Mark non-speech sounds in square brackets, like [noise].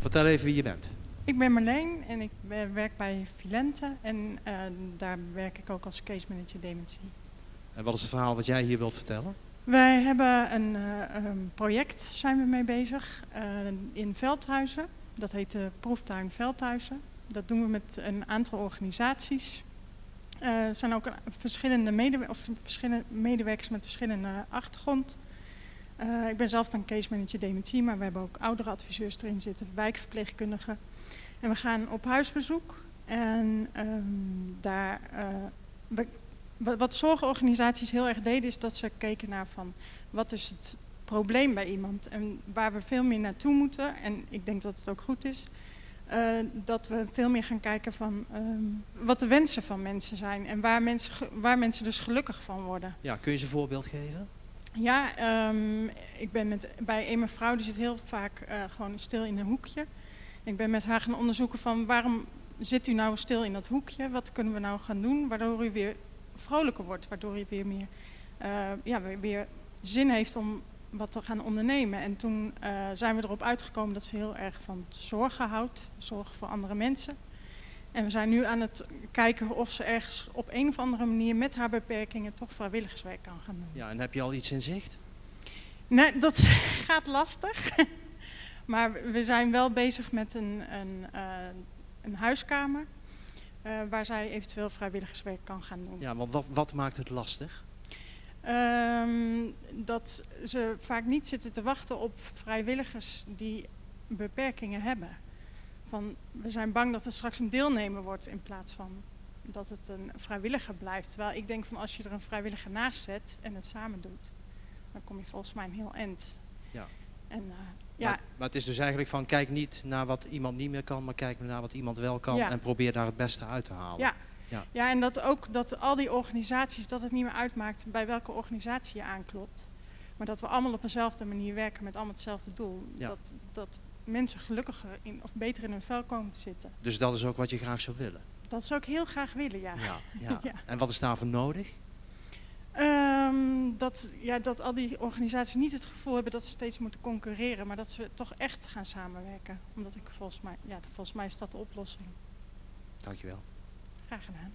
Vertel even wie je bent. Ik ben Marleen en ik werk bij Filente en eh, daar werk ik ook als case manager dementie. En wat is het verhaal wat jij hier wilt vertellen? Wij hebben een, eh, een project, zijn we mee bezig, eh, in Veldhuizen. Dat heet de Proeftuin Veldhuizen. Dat doen we met een aantal organisaties. Er zijn ook verschillende, medewer- of verschillende medewerkers met verschillende achtergrond. Eh, ik ben zelf dan case manager dementie, maar we hebben ook oudere adviseurs erin zitten, wijkverpleegkundigen. En we gaan op huisbezoek. En ehm, daar, eh, wat, zorgorganisaties heel erg deden, is dat ze keken naar van wat is het probleem bij iemand en waar we veel meer naartoe moeten. En ik denk dat het ook goed is. eh, dat we veel meer gaan kijken van ehm, wat de wensen van mensen zijn en waar mensen, waar mensen dus gelukkig van worden. Ja, kun je ze een voorbeeld geven? Ja, ehm, ik ben met, bij een mevrouw die zit heel vaak eh, gewoon stil in een hoekje. Ik ben met haar gaan onderzoeken van waarom zit u nou stil in dat hoekje? Wat kunnen we nou gaan doen waardoor u weer vrolijker wordt, waardoor u weer meer eh, ja, weer, zin heeft om wat te gaan ondernemen. En toen eh, zijn we erop uitgekomen dat ze heel erg van zorgen houdt, zorgen voor andere mensen. En we zijn nu aan het kijken of ze ergens op een of andere manier met haar beperkingen toch vrijwilligerswerk kan gaan doen. Ja, en heb je al iets in zicht? Nee, dat [laughs] gaat lastig. [laughs] maar we zijn wel bezig met een, een, eh, een huiskamer. eh, waar zij eventueel vrijwilligerswerk kan gaan doen. Ja, want wat, wat maakt het lastig? Ehm, dat ze vaak niet zitten te wachten op vrijwilligers die beperkingen hebben. Van, we zijn bang dat het straks een deelnemer wordt in plaats van dat het een vrijwilliger blijft. Terwijl ik denk van als je er een vrijwilliger naast zet en het samen doet, dan kom je volgens mij een heel eind. Ja. En, eh, ja, Maar, maar het is dus eigenlijk van kijk niet naar wat iemand niet meer kan, maar kijk naar wat iemand wel kan Ja. en probeer daar het beste uit te halen. Ja. Ja. Ja, en dat ook dat al die organisaties, dat het niet meer uitmaakt bij welke organisatie je aanklopt. Maar dat we allemaal op dezelfde manier werken met allemaal hetzelfde doel. Ja. Dat, dat mensen gelukkiger in, of beter in hun vel komen te zitten. Dus dat is ook wat je graag zou willen. Dat zou ik heel graag willen, ja. Ja, [laughs] ja. Ja. En wat is daarvoor nodig? Ehm, dat, ja, dat al die organisaties niet het gevoel hebben dat ze steeds moeten concurreren, maar dat ze toch echt gaan samenwerken. Omdat ik volgens mij, ja, volgens mij is dat de oplossing. Dankjewel. Graag gedaan.